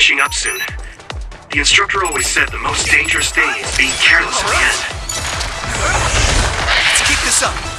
finishing up soon. The instructor always said the most dangerous thing is being careless at the end. Let's keep this up.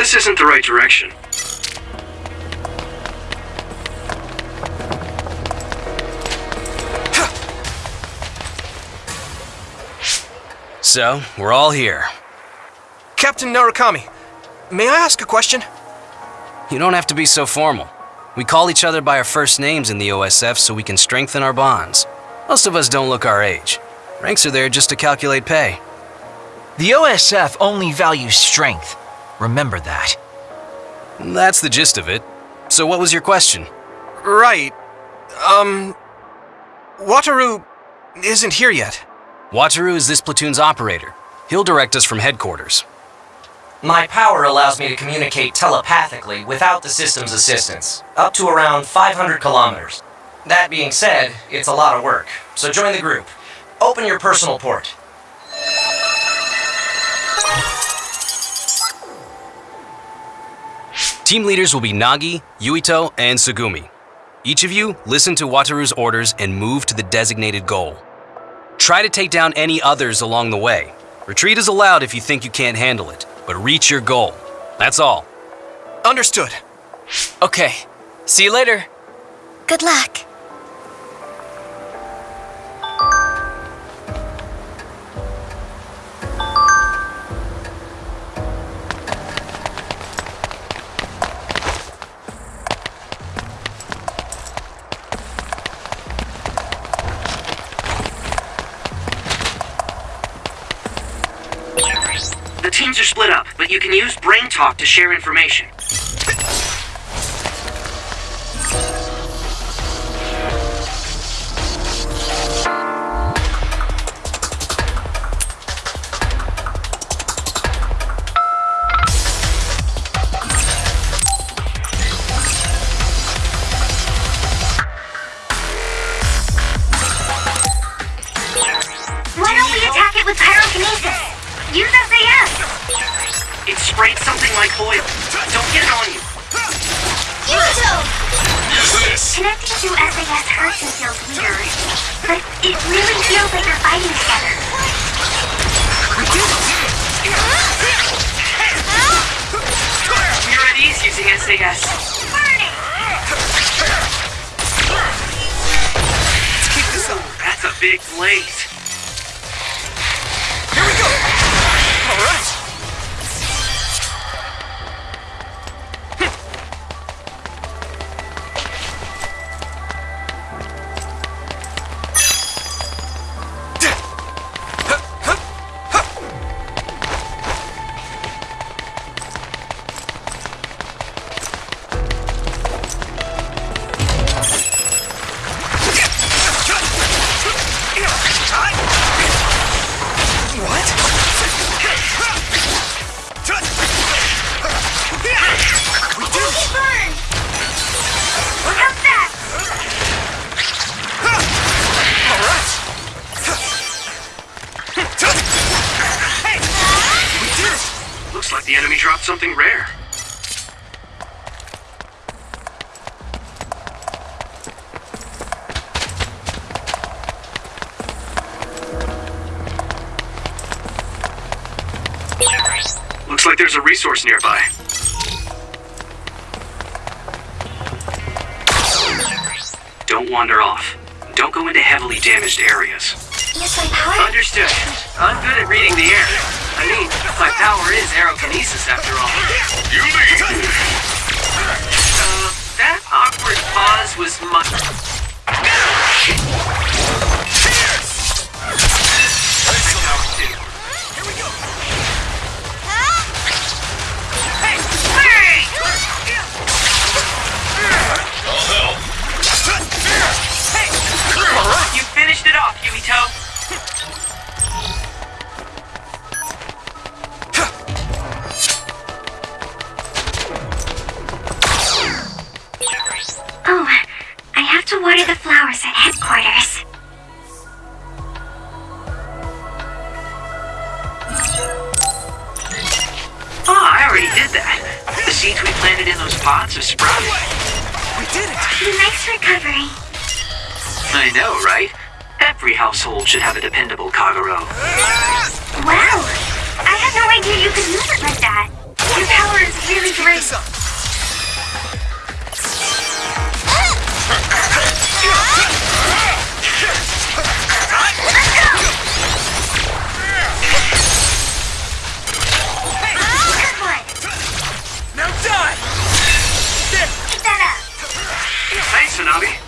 This isn't the right direction. So, we're all here. Captain Narukami, may I ask a question? You don't have to be so formal. We call each other by our first names in the OSF so we can strengthen our bonds. Most of us don't look our age. Ranks are there just to calculate pay. The OSF only values strength. Remember that. That's the gist of it. So what was your question? Right. Um. Wataru isn't here yet. Wataru is this platoon's operator. He'll direct us from headquarters. My power allows me to communicate telepathically without the system's assistance, up to around 500 kilometers. That being said, it's a lot of work, so join the group. Open your personal port. Team leaders will be Nagi, Yuito, and Tsugumi. Each of you listen to Wataru's orders and move to the designated goal. Try to take down any others along the way. Retreat is allowed if you think you can't handle it, but reach your goal. That's all. Understood. Okay. See you later. Good luck. Use Brain Talk to share information. Connecting to SAS hurts and feels weird, but it really feels like they're fighting together. We're at ease using SAS. Burning! Let's keep this up. That's a big blaze. Here we go. All like the enemy dropped something rare. Looks like there's a resource nearby. Don't wander off. Don't go into heavily damaged areas. Use my power? Understood. I'm good at reading the air. I mean, my power is aerokinesis after all. You lead. Uh, that awkward pause was much. Here we go. All right. You finished it off, to water the flowers at headquarters. Oh, I already did that. The seeds we planted in those pots are sprouting. We did it. Nice recovery. I know, right? Every household should have a dependable Kagero. Wow! I had no idea you could use it like that. Your power is really on Thanks, Tsunami.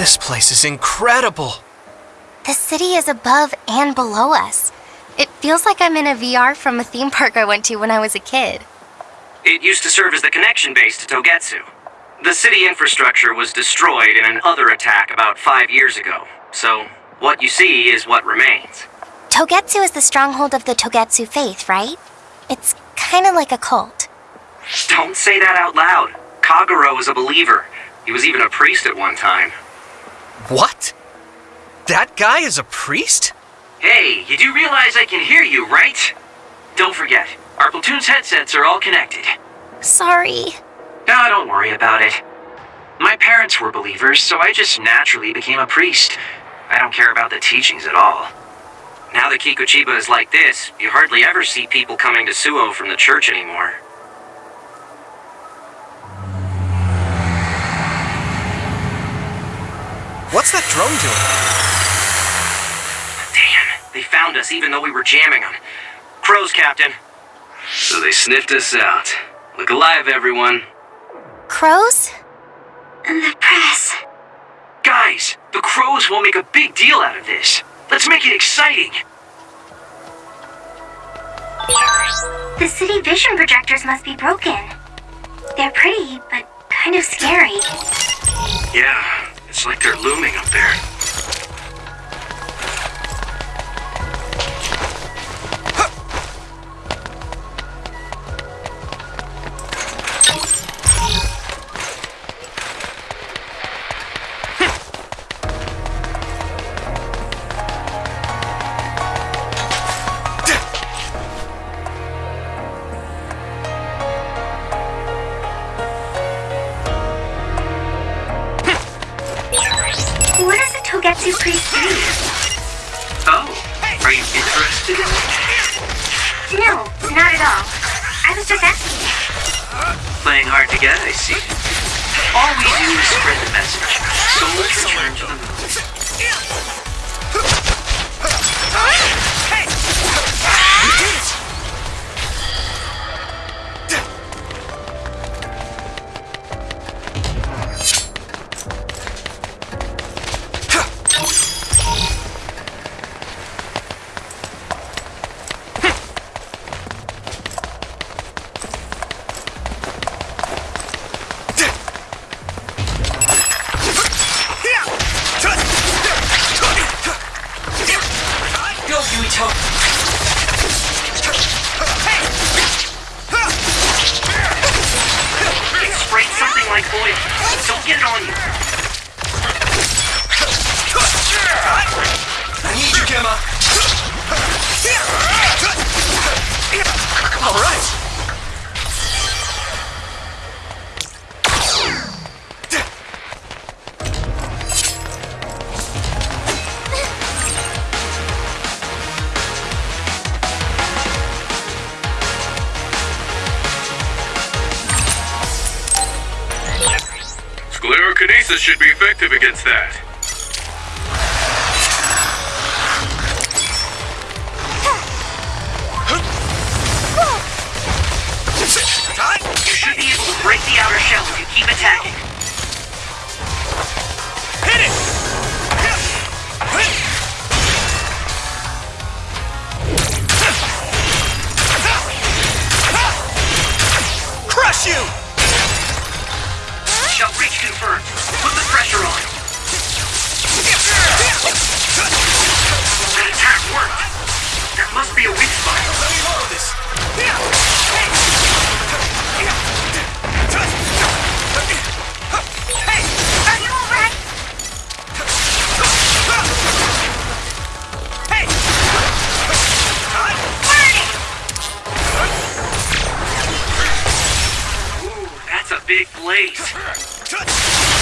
This place is incredible! The city is above and below us. It feels like I'm in a VR from a theme park I went to when I was a kid. It used to serve as the connection base to Togetsu. The city infrastructure was destroyed in an other attack about five years ago, so what you see is what remains. Togetsu is the stronghold of the Togetsu faith, right? It's kind of like a cult. Don't say that out loud. Kagero is a believer. He was even a priest at one time. What? That guy is a priest? Hey, you do realize I can hear you, right? Don't forget, our platoon's headsets are all connected. Sorry. Ah, don't worry about it. My parents were believers, so I just naturally became a priest. I don't care about the teachings at all. Now that Kikuchiba is like this, you hardly ever see people coming to Suo from the church anymore. What's that drone doing? Damn, they found us even though we were jamming them. Crows, Captain. So they sniffed us out. Look alive, everyone. Crows? The press. Guys, the crows will make a big deal out of this. Let's make it exciting. The city vision projectors must be broken. They're pretty, but kind of scary. Yeah, it's like they're looming up there. Playing hard to get, I see. All we do is spread the message. Souls return to the moon. Sclerokinesis should be effective against that. Big blaze.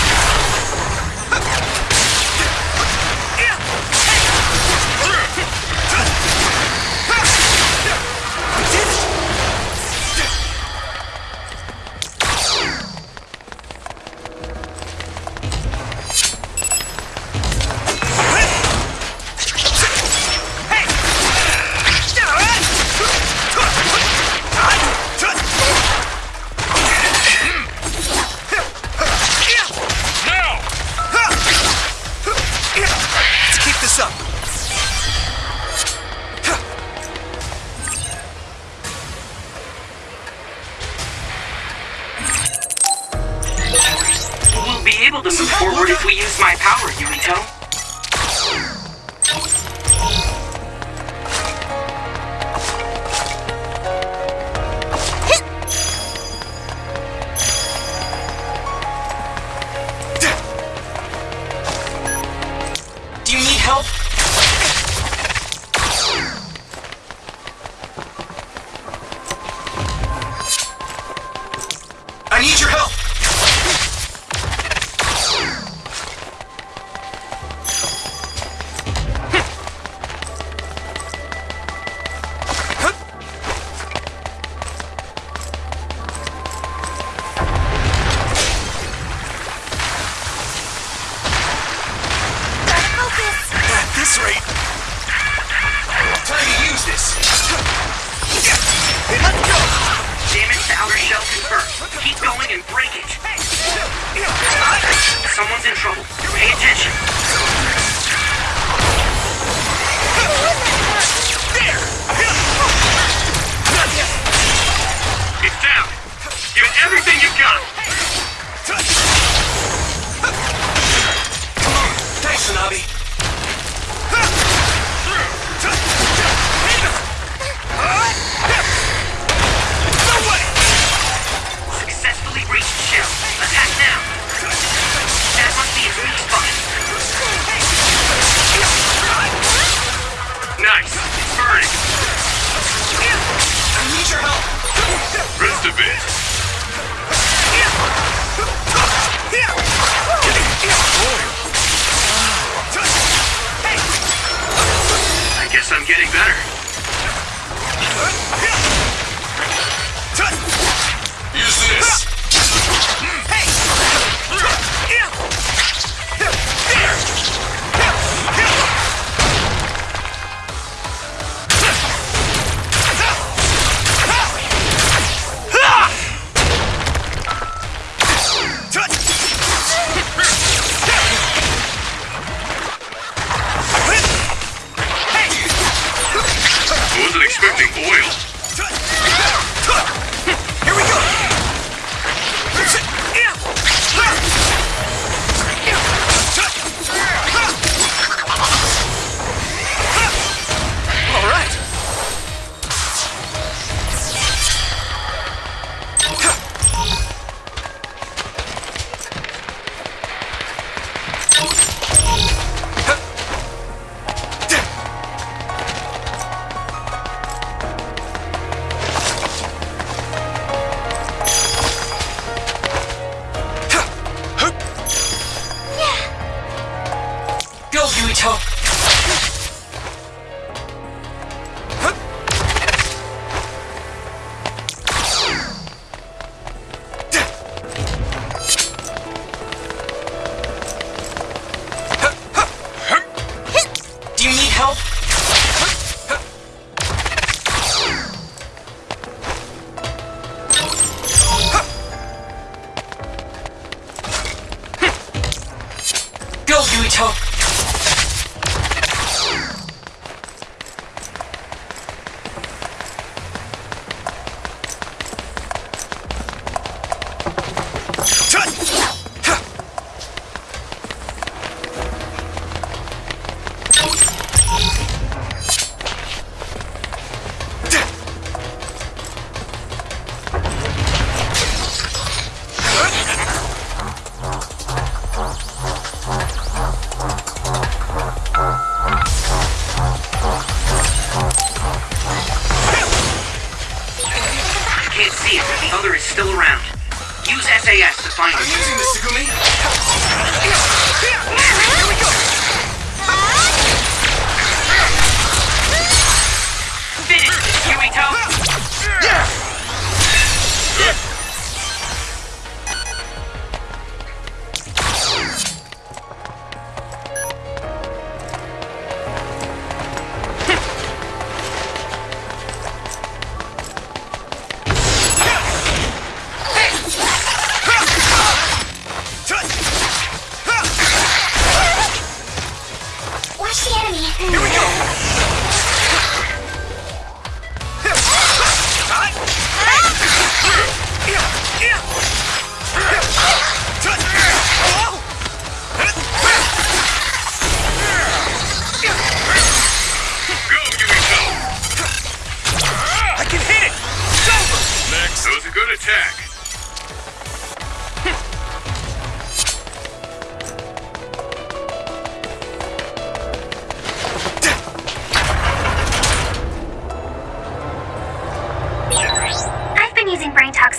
attack!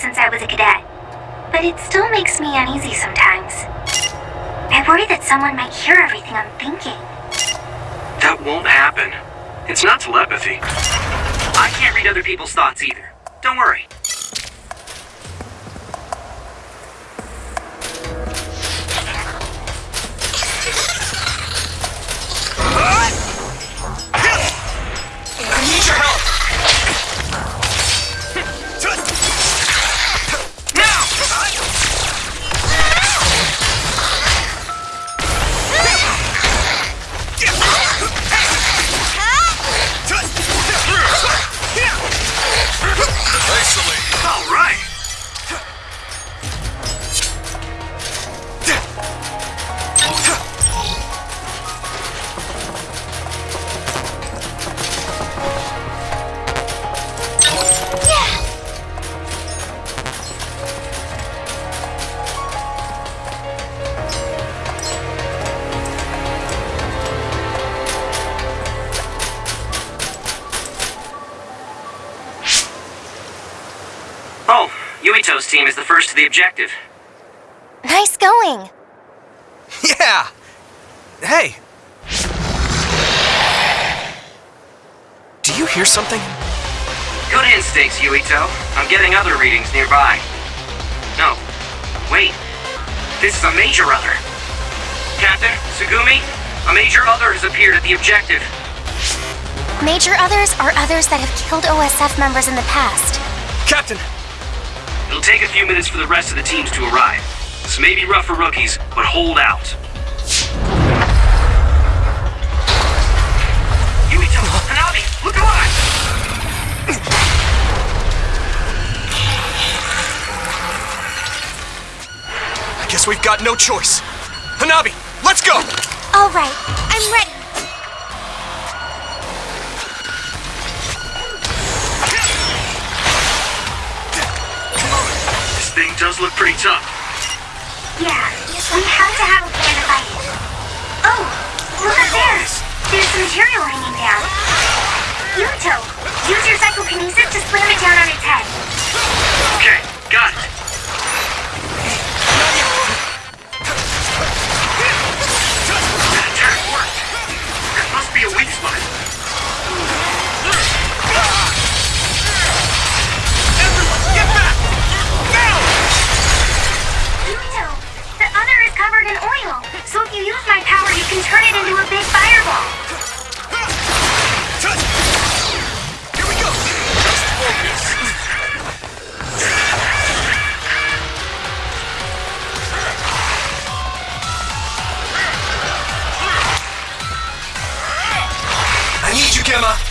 since I was a cadet, but it still makes me uneasy sometimes. I worry that someone might hear everything I'm thinking. That won't happen. It's not telepathy. I can't read other people's thoughts either. Don't worry. Objective. Nice going. Yeah! Hey! Do you hear something? Good instincts, Yuito. I'm getting other readings nearby. No. Wait. This is a major other. Captain, Tsugumi, a major other has appeared at the objective. Major others are others that have killed OSF members in the past. Captain! It'll take a few minutes for the rest of the teams to arrive. This may be rough for rookies, but hold out. Yuito, Hanabi, look alive! I guess we've got no choice. Hanabi, let's go! All right, I'm ready. Does look pretty tough. Yeah, we have to have a plan to fight it. Oh, look up there. There's material hanging down. Yuito, use your psychokinesis to slam it down on its head. Okay, got it. Can turn it into a big fireball. Here we go! Just focus. I need you, Gemma!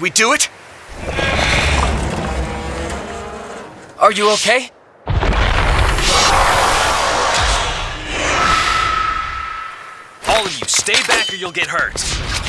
Did we do it? Are you okay? All of you, stay back or you'll get hurt.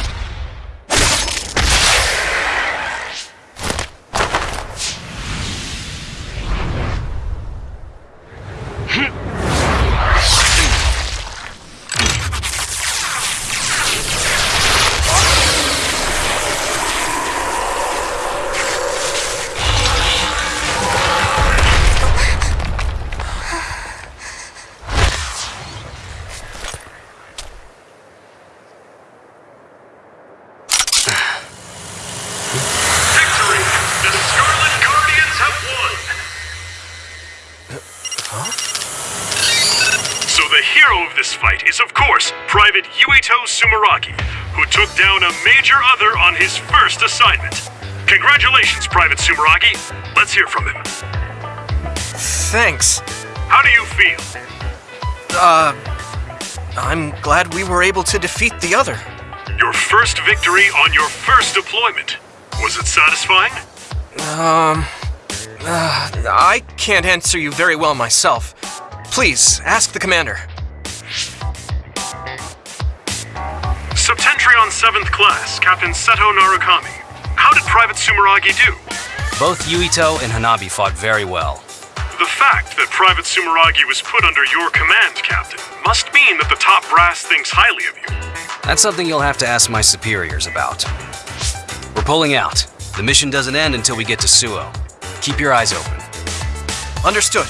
Major other on his first assignment. Congratulations, Private Sumeragi. Let's hear from him. Thanks. How do you feel? Uh, I'm glad we were able to defeat the other. Your first victory on your first deployment. Was it satisfying? Um, uh, I can't answer you very well myself. Please, ask the commander. 7th Class, Captain Seto Narukami. How did Private Sumeragi do? Both Yuito and Hanabi fought very well. The fact that Private Sumeragi was put under your command, Captain, must mean that the top brass thinks highly of you. That's something you'll have to ask my superiors about. We're pulling out. The mission doesn't end until we get to Suo. Keep your eyes open. Understood.